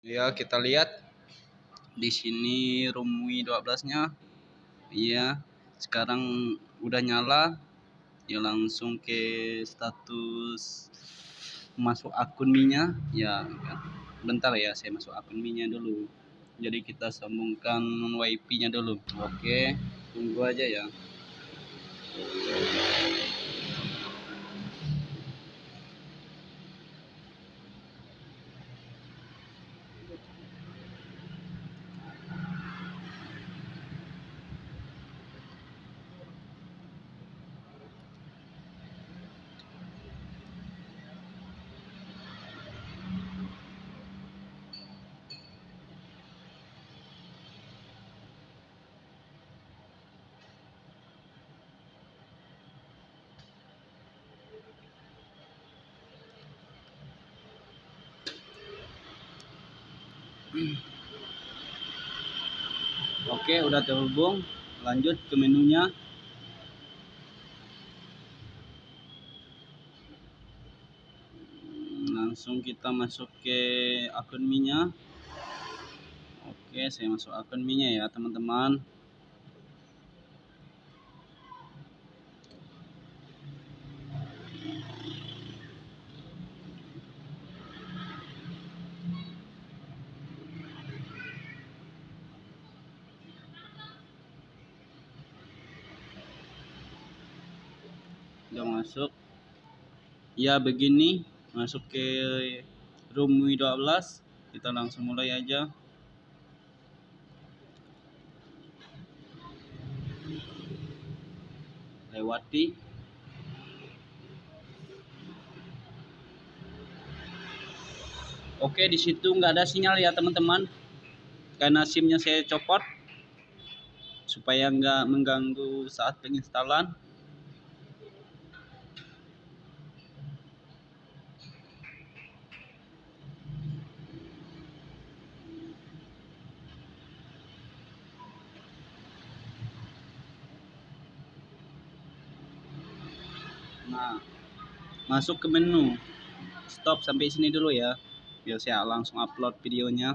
Ya, kita lihat di sini room Wii 12-nya. Iya, sekarang udah nyala. Ya langsung ke status masuk akun Mi-nya. Ya, bentar ya, saya masuk akun Mi-nya dulu. Jadi kita sambungkan WiFi-nya dulu. Oke, tunggu aja ya. Oke, udah terhubung. Lanjut ke menunya. Langsung kita masuk ke akun Mi-nya. Oke, saya masuk akun Mi-nya ya, teman-teman. Udah masuk. Ya begini. Masuk ke room W12 kita langsung mulai aja. Lewati. Oke di situ nggak ada sinyal ya teman-teman. Karena simnya saya copot. Supaya nggak mengganggu saat penginstalan Nah, masuk ke menu. Stop sampai sini dulu ya. Biar saya langsung upload videonya.